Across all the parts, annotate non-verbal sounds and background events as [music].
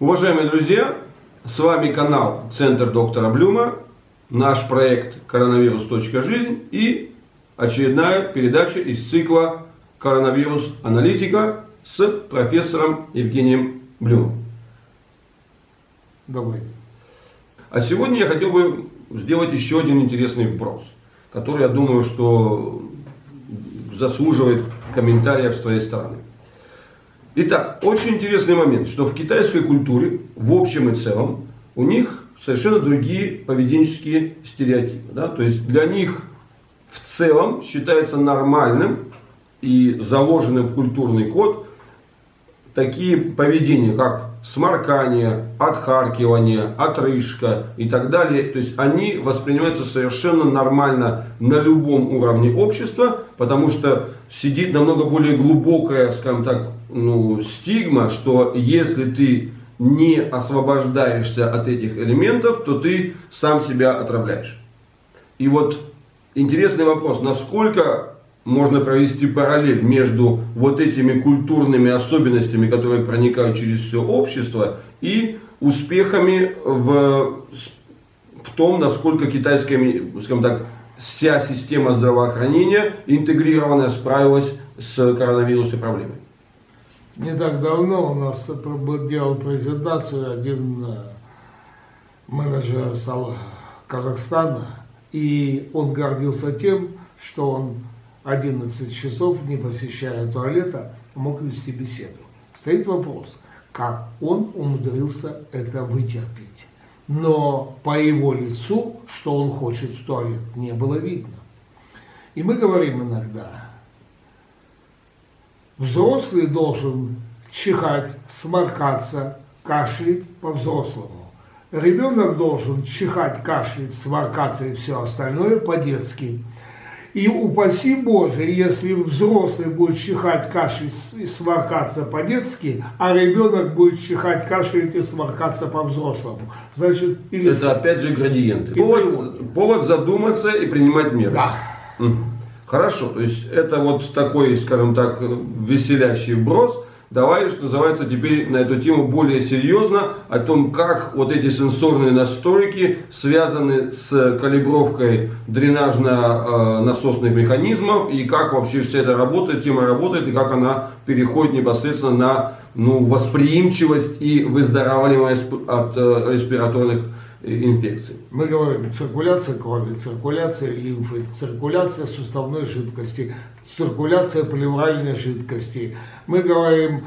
Уважаемые друзья, с вами канал Центр доктора Блюма, наш проект Коронавирус.жизнь и очередная передача из цикла Коронавирус аналитика с профессором Евгением Блюмом. Добрый. А сегодня я хотел бы сделать еще один интересный вброс, который, я думаю, что заслуживает комментариев с твоей стороны. Итак, очень интересный момент, что в китайской культуре, в общем и целом, у них совершенно другие поведенческие стереотипы. Да? То есть для них в целом считается нормальным и заложенным в культурный код такие поведения, как сморкание, отхаркивание, отрыжка и так далее. То есть они воспринимаются совершенно нормально на любом уровне общества, потому что сидит намного более глубокая, скажем так, ну, стигма, что если ты не освобождаешься от этих элементов, то ты сам себя отравляешь. И вот интересный вопрос, насколько можно провести параллель между вот этими культурными особенностями, которые проникают через все общество, и успехами в, в том, насколько китайская, скажем так, вся система здравоохранения интегрированная справилась с коронавирусной проблемой. Не так давно у нас делал презентацию один э, менеджер Казахстана, и он гордился тем, что он 11 часов, не посещая туалета, мог вести беседу. Стоит вопрос, как он умудрился это вытерпеть. Но по его лицу, что он хочет в туалет, не было видно. И мы говорим иногда, взрослый должен чихать, сморкаться, кашлять по-взрослому. Ребенок должен чихать, кашлять, сморкаться и все остальное по-детски. И упаси Боже, если взрослый будет чихать, кашлять и сморкаться по-детски, а ребенок будет чихать, кашлять и сморкаться по-взрослому. Значит, или... Это опять же градиенты. Повод, повод задуматься и принимать меры. Да. Хорошо, то есть это вот такой, скажем так, веселящий вброс. Давай, что называется, теперь на эту тему более серьезно, о том, как вот эти сенсорные настройки связаны с калибровкой дренажно-насосных механизмов, и как вообще вся эта работа, тема работает, и как она переходит непосредственно на ну, восприимчивость и выздоравливаемость от э, респираторных инфекций. Мы говорим циркуляция крови, циркуляция лимфы, циркуляция суставной жидкости, циркуляция плевральной жидкости. Мы говорим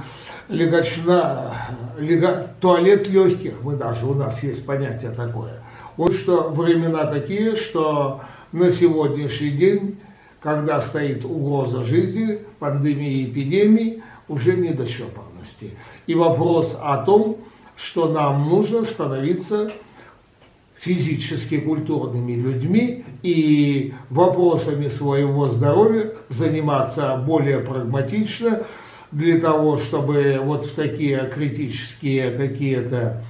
легочна, лего, туалет легких, мы даже, у нас есть понятие такое. Вот что времена такие, что на сегодняшний день, когда стоит угроза жизни, пандемии, эпидемии, уже не до щепорности. И вопрос о том, что нам нужно становиться физически культурными людьми и вопросами своего здоровья заниматься более прагматично для того, чтобы вот в такие критические какие-то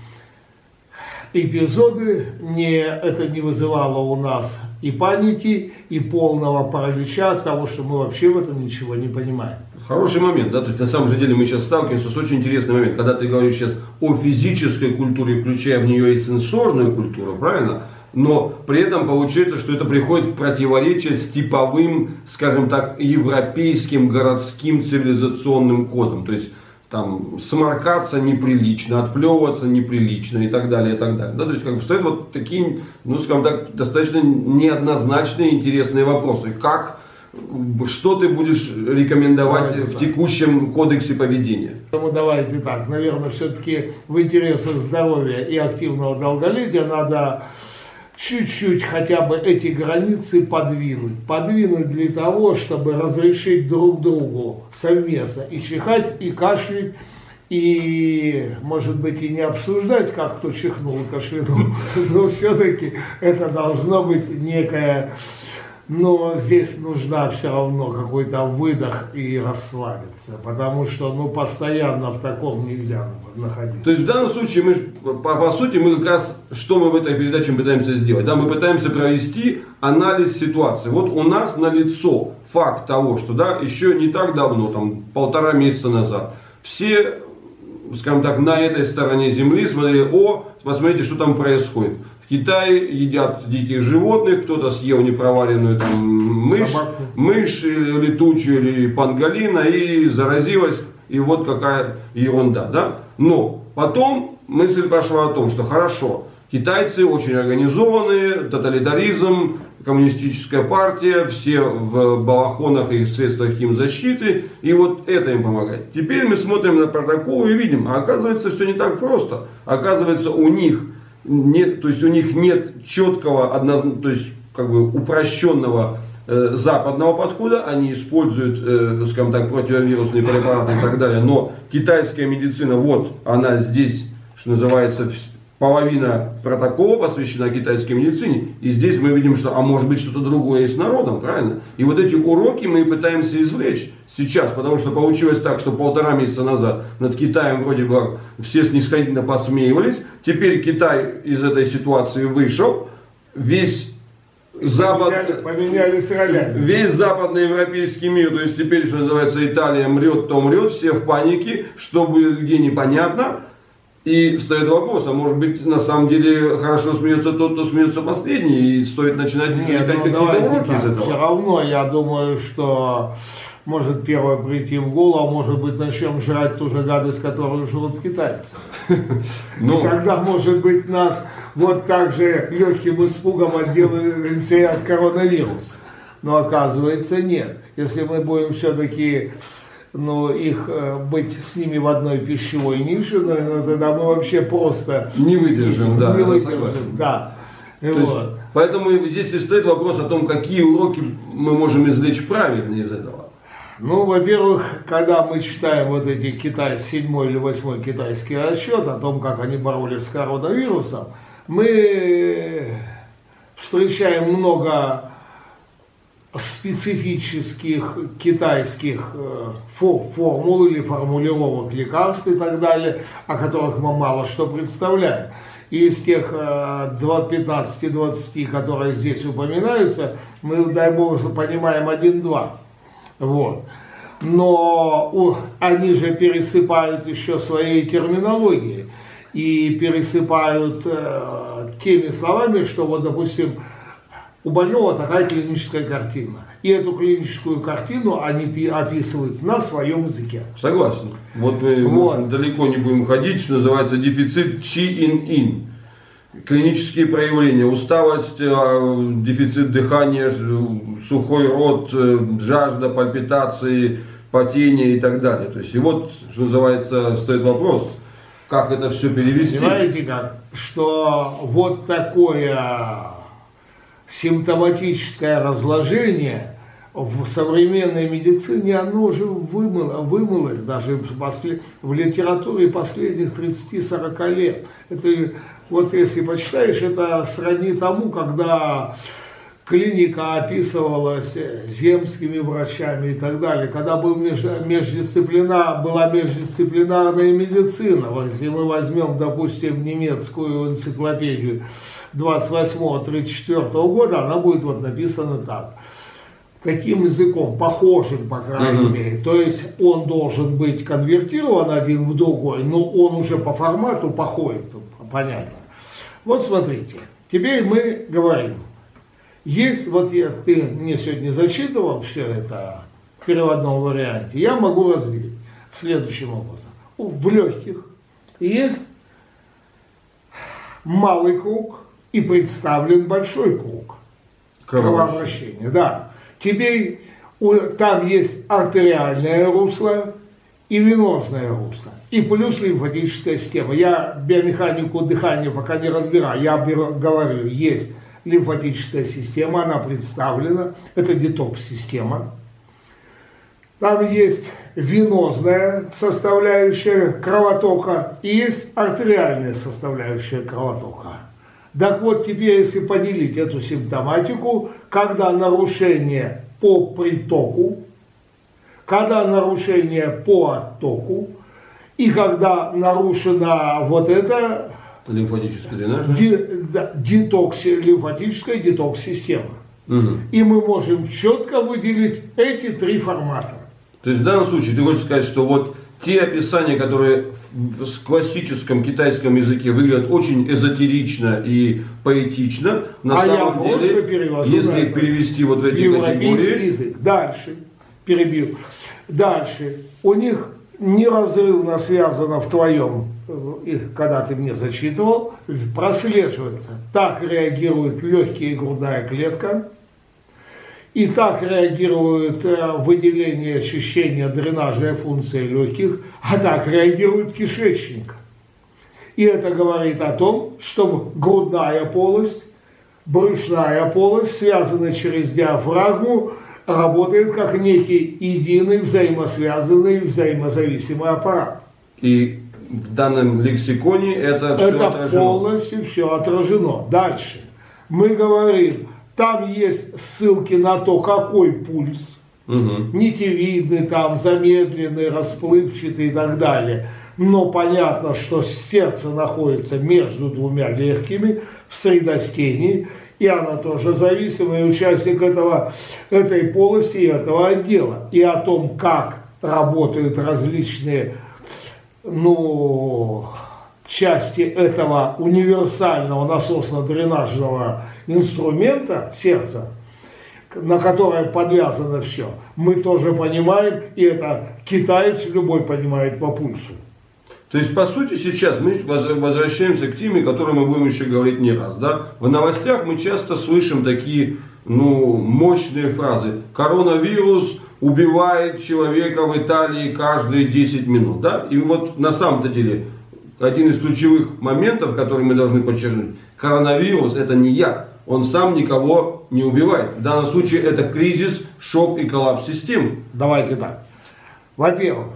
эпизоды не, это не вызывало у нас и паники, и полного паралича от того, что мы вообще в этом ничего не понимаем. Хороший момент, да, то есть на самом же деле мы сейчас сталкиваемся с очень интересным моментом, когда ты говоришь сейчас о физической культуре, включая в нее и сенсорную культуру, правильно? Но при этом получается, что это приходит в противоречие с типовым, скажем так, европейским городским цивилизационным кодом. То есть там сморкаться неприлично, отплевываться неприлично и так далее, и так далее. Да, то есть как бы стоят вот такие, ну скажем так, достаточно неоднозначные интересные вопросы. Как что ты будешь рекомендовать давайте в так. текущем кодексе поведения? Ну, давайте так, наверное, все-таки в интересах здоровья и активного долголетия надо чуть-чуть хотя бы эти границы подвинуть. Подвинуть для того, чтобы разрешить друг другу совместно и чихать, и кашлять, и, может быть, и не обсуждать, как кто чихнул кашлянул, [laughs] но все-таки это должно быть некая но здесь нужна все равно какой-то выдох и расслабиться, потому что ну, постоянно в таком нельзя находиться. То есть в данном случае, мы, по, по сути, мы как раз, что мы в этой передаче пытаемся сделать? Да, мы пытаемся провести анализ ситуации. Вот у нас на лицо факт того, что да, еще не так давно, там полтора месяца назад, все скажем так, на этой стороне земли смотрели, о, посмотрите, что там происходит. В Китае едят диких животных, кто-то съел непроваленную там мышь, Собаку. мышь или летучую, или панголина, и заразилась, и вот какая ерунда, да. Но потом мысль пошла о том, что хорошо, китайцы очень организованные, тоталитаризм, коммунистическая партия, все в балахонах и средствах им защиты, и вот это им помогает. Теперь мы смотрим на протокол и видим, а оказывается все не так просто. Оказывается у них нет, то есть у них нет четкого, одноз... то есть как бы упрощенного э, западного подхода, они используют, э, скажем так, противовирусные препараты и так далее, но китайская медицина, вот она здесь, что называется, половина протокола посвящена китайской медицине, и здесь мы видим, что, а может быть, что-то другое есть с народом, правильно? И вот эти уроки мы пытаемся извлечь сейчас, потому что получилось так, что полтора месяца назад над Китаем вроде бы все снисходительно посмеивались, теперь Китай из этой ситуации вышел, весь Запад... Поменяли- поменялись ролями. Весь западноевропейский мир, то есть теперь, что называется, Италия мрет, то мрет, все в панике, что будет где непонятно. И встает вопрос, а может быть на самом деле хорошо смеется тот, кто смеется последний, и стоит начинать извлекать ну, какие-то уроки из так. Все этого. равно я думаю, что может первое прийти в голову, а может быть начнем жрать ту же гадость, которую жрут китайцы. [laughs] Ну, И тогда, может быть, нас вот так же легким испугом отделаемся и от коронавируса. Но оказывается нет. Если мы будем все-таки ну, их э, быть с ними в одной пищевой нише, ну, тогда мы вообще просто Не выдержим, да, не выдержим, да. то есть, Вот. поэтому здесь и стоит вопрос о том, какие уроки мы можем извлечь правильно из этого. Ну, во-первых, когда мы читаем вот эти Китай, седьмой или восьмой китайский отчет о том, как они боролись с коронавирусом, мы встречаем много специфических китайских э, фо- формул или формулировок лекарств и так далее, о которых мы мало что представляем. И из тех э, два- 15-20, которые здесь упоминаются, мы, дай бог, понимаем один-два. Вот. Но они же пересыпают еще своей терминологией и пересыпают э, теми словами, что вот, допустим, у больного такая клиническая картина. И эту клиническую картину они пи- описывают на своем языке. Согласен. Вот мы Вот. далеко не будем ходить, что называется дефицит чи-ин-ин. Клинические проявления, усталость, э, дефицит дыхания, сухой рот, э, жажда, пальпитации, потение и так далее. То есть, и вот, что называется, стоит вопрос, как это все перевести. Понимаете как? Что вот такое симптоматическое разложение в современной медицине, оно уже вымыло, вымылось даже в, после- в литературе последних 30-40 лет. Это вот если почитаешь, это сродни тому, когда клиника описывалась земскими врачами и так далее, когда был меж, междисциплина, была междисциплинарная медицина. Если мы возьмем, допустим, немецкую энциклопедию 28-34 года, она будет вот написана так. Таким языком, похожим, по крайней Мгм. мере. То есть он должен быть конвертирован один в другой, но он уже по формату походит, понятно. Вот смотрите, теперь мы говорим, есть, вот я, ты мне сегодня зачитывал все это в переводном варианте, я могу разделить следующим образом. В легких есть малый круг и представлен большой круг кровообращения. Да. Теперь там есть артериальное русло и венозное русло. И плюс лимфатическая система. Я биомеханику дыхания пока не разбираю. Я говорю, есть лимфатическая система, она представлена. Это детокс-система. Там есть венозная составляющая кровотока и есть артериальная составляющая кровотока. Так вот, теперь, если поделить эту симптоматику, когда нарушение по притоку, когда нарушение по оттоку, и когда нарушена вот эта Лимфатический дренаж. ди- да, детокси- лимфатическая детокс-система. Мгм. И мы можем четко выделить эти три формата. То есть в данном случае ты хочешь сказать, что вот те описания, которые в классическом китайском языке выглядят очень эзотерично и поэтично, на а самом деле, если их перевести вот в эти категории... язык. Дальше, перебил. Дальше, у них неразрывно связано в твоем, э, когда ты мне зачитывал, прослеживается. Так реагирует легкие и грудная клетка, и так реагирует э, выделение, очищение, дренажная функция легких, а так реагирует кишечник. И это говорит о том, что грудная полость, брюшная полость, связанная через диафрагму, работает как некий единый, взаимосвязанный, взаимозависимый аппарат. И в данном лексиконе это все это отражено. полностью все отражено. Дальше. Мы говорим, там есть ссылки на то, какой пульс, угу. нитевидный, там, замедленный, расплывчатый и так далее. Но понятно, что сердце находится между двумя легкими в средостении, и она тоже зависимый участник этого, этой полости и этого отдела. И о том, как работают различные ну, части этого универсального насосно-дренажного инструмента сердца, на которое подвязано все, мы тоже понимаем, и это китаец любой понимает по пульсу. То есть, по сути, сейчас мы возвращаемся к теме, о которой мы будем еще говорить не раз. Да? В новостях мы часто слышим такие ну, мощные фразы. Коронавирус убивает человека в Италии каждые 10 минут. Да? И вот на самом-то деле один из ключевых моментов, который мы должны подчеркнуть. Коронавирус это не яд. Он сам никого не убивает. В данном случае это кризис, шок и коллапс системы. Давайте так. Во-первых,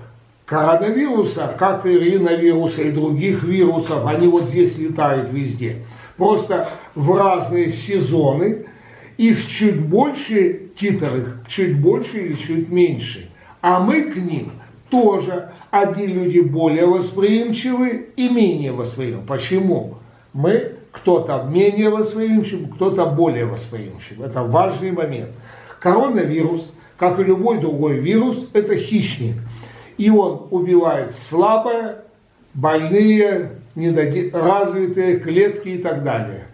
коронавируса, как и риновируса и других вирусов, они вот здесь летают везде. Просто в разные сезоны их чуть больше, титр их чуть больше или чуть меньше. А мы к ним тоже. Одни люди более восприимчивы и менее восприимчивы. Почему? Мы, кто-то менее восприимчив, кто-то более восприимчив. Это важный момент. Коронавирус, как и любой другой вирус, это хищник – и он убивает слабые, больные, развитые клетки и так далее.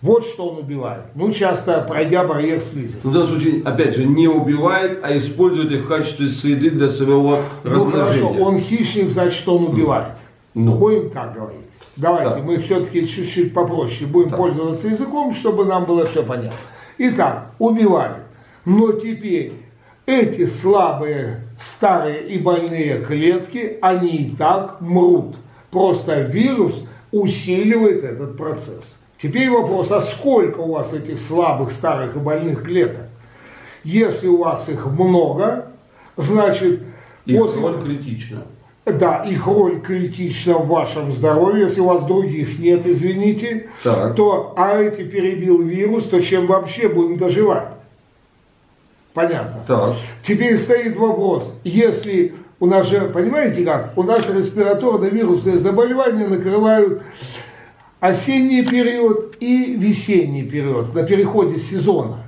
Вот что он убивает. Ну, часто пройдя барьер слизистой. В данном случае, опять же, не убивает, а использует их в качестве среды для своего ну, размножения. Ну хорошо, он хищник, значит, он убивает. Ну. Будем так говорить. Давайте так. мы все-таки чуть-чуть попроще будем так. пользоваться языком, чтобы нам было все понятно. Итак, убивает. Но теперь эти слабые, старые и больные клетки, они и так мрут. Просто вирус усиливает этот процесс. Теперь вопрос, а сколько у вас этих слабых, старых и больных клеток? Если у вас их много, значит... Их после... роль критична. Да, их роль критична в вашем здоровье. Если у вас других нет, извините, так. то, а эти перебил вирус, то чем вообще будем доживать? Понятно. Так. Теперь стоит вопрос, если у нас же, понимаете как, у нас респираторно-вирусные заболевания накрывают осенний период и весенний период, на переходе сезона.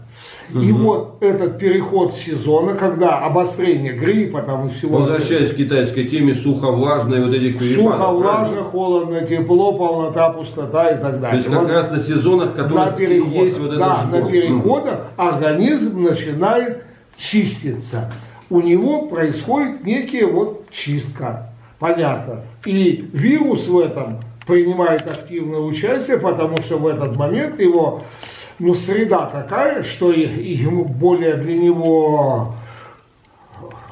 Угу. И вот этот переход сезона, когда обострение гриппа там и всего... Возвращаясь к китайской теме, сухо-влажные вот этих перепадов. Сухо-влажно, холодно, тепло, полнота, пустота и так далее. То есть как вот раз на сезонах, которые на есть вот Да, на переходах угу. организм начинает чиститься. У него происходит некая вот чистка. Понятно. И вирус в этом принимает активное участие, потому что в этот момент его ну, среда такая, что ему более для него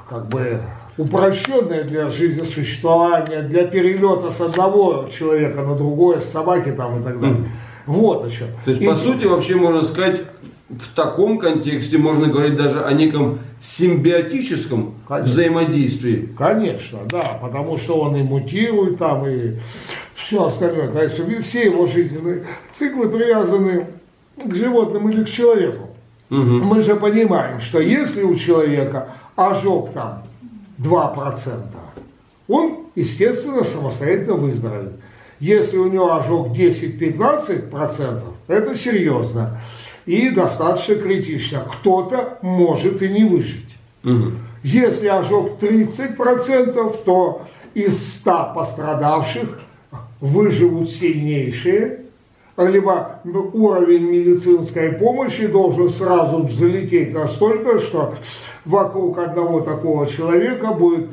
как бы упрощенная для жизни существования, для перелета с одного человека на другое, с собаки там и так далее. Mm. Вот о чем. То есть, и... по сути, вообще можно сказать, в таком контексте можно говорить даже о неком симбиотическом Конечно. взаимодействии. Конечно, да, потому что он и мутирует там, и все остальное. Конечно, все его жизненные циклы привязаны к животным или к человеку. Угу. Мы же понимаем, что если у человека ожог там 2%, он, естественно, самостоятельно выздоровеет. Если у него ожог 10-15%, это серьезно и достаточно критично. Кто-то может и не выжить. Угу. Если ожог 30%, то из 100 пострадавших выживут сильнейшие, либо уровень медицинской помощи должен сразу взлететь настолько, что вокруг одного такого человека будет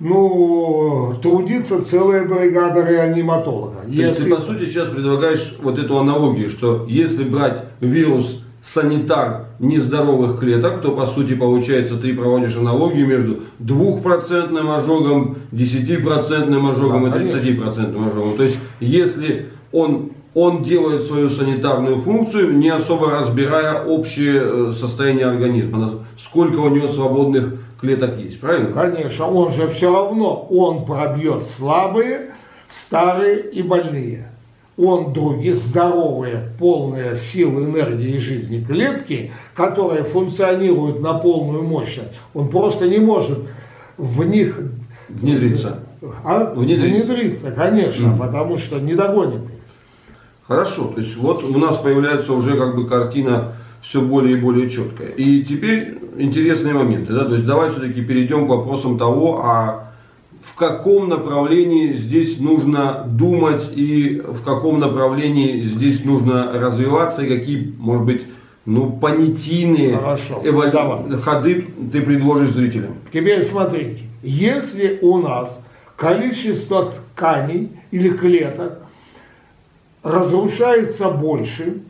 ну, трудиться целая бригада реаниматолога. То есть ты, по сути, сейчас предлагаешь вот эту аналогию, что если брать вирус санитар нездоровых клеток, то по сути получается ты проводишь аналогию между двухпроцентным ожогом, 10% ожогом да, и 30% ожогом. То есть если он, он делает свою санитарную функцию, не особо разбирая общее э, состояние организма, сколько у него свободных клеток есть, правильно? Конечно, он же все равно, он пробьет слабые, старые и больные он другие здоровые, полные силы, энергии и жизни клетки, которые функционируют на полную мощность, он просто не может в них внедриться. А? Внедриться. внедриться, конечно, mm. потому что не догонит их. Хорошо, то есть вот у нас появляется уже как бы картина все более и более четкая. И теперь интересные моменты, да, то есть давай все-таки перейдем к вопросам того, а в каком направлении здесь нужно думать и в каком направлении здесь нужно развиваться и какие, может быть, ну, понятийные Хорошо, эволю... ходы ты предложишь зрителям. Теперь смотрите, если у нас количество тканей или клеток разрушается больше,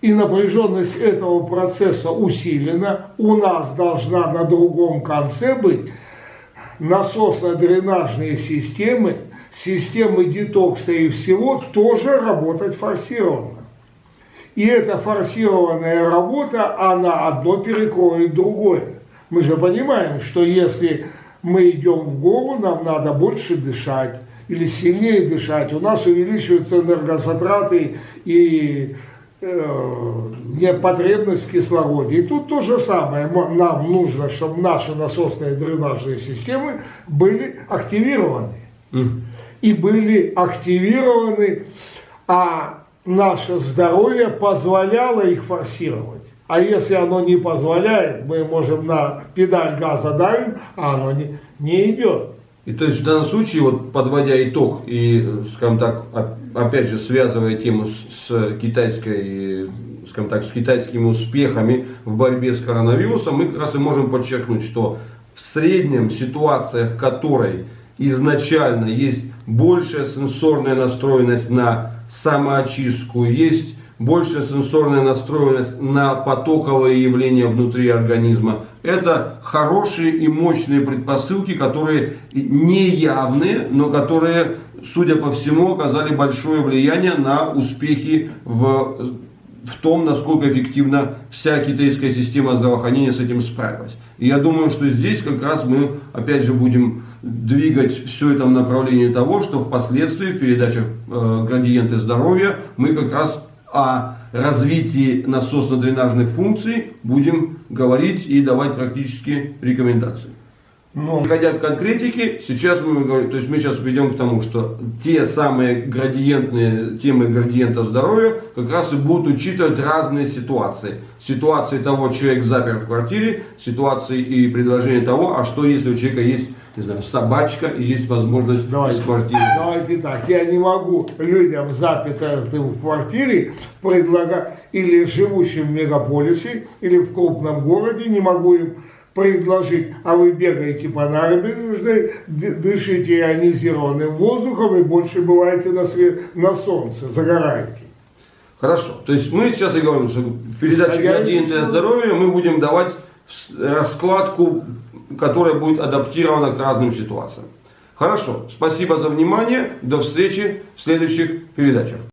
и напряженность этого процесса усилена, у нас должна на другом конце быть насосно-дренажные системы, системы детокса и всего тоже работать форсированно. И эта форсированная работа, она одно перекроет другое. Мы же понимаем, что если мы идем в гору, нам надо больше дышать или сильнее дышать, у нас увеличиваются энергозатраты и э, потребность в кислороде. И тут то же самое. Нам нужно, чтобы наши насосные дренажные системы были активированы. Mm. И были активированы, а наше здоровье позволяло их форсировать. А если оно не позволяет, мы можем на педаль газа давим, а оно не, не идет. И то есть в данном случае, вот подводя итог и, скажем так, опять же связывая тему с, с китайской, скажем так, с китайскими успехами в борьбе с коронавирусом, мы как раз и можем подчеркнуть, что в среднем ситуация, в которой изначально есть большая сенсорная настроенность на самоочистку, есть большая сенсорная настроенность на потоковые явления внутри организма. Это хорошие и мощные предпосылки, которые неявные, но которые, судя по всему, оказали большое влияние на успехи в, в том, насколько эффективно вся китайская система здравоохранения с этим справилась. И я думаю, что здесь как раз мы, опять же, будем двигать все это в направлении того, что впоследствии в передачах э, «Градиенты здоровья» мы как раз о развитии насосно-дренажных функций будем говорить и давать практические рекомендации. Но... Переходя к конкретике, сейчас мы говорим, то есть мы сейчас ведем к тому, что те самые градиентные темы градиента здоровья как раз и будут учитывать разные ситуации. Ситуации того, человек запер в квартире, ситуации и предложения того, а что если у человека есть не знаю, собачка и есть возможность давайте, из квартиры. Давайте так, я не могу людям, запятым в квартире, предлагать, или живущим в мегаполисе, или в крупном городе, не могу им предложить, а вы бегаете по набережной, дышите ионизированным воздухом и больше бываете на, свет, на солнце, загораете. Хорошо, то есть мы сейчас и говорим, что в передаче «Градиенты здоровья» мы будем давать раскладку, которая будет адаптирована к разным ситуациям. Хорошо, спасибо за внимание, до встречи в следующих передачах.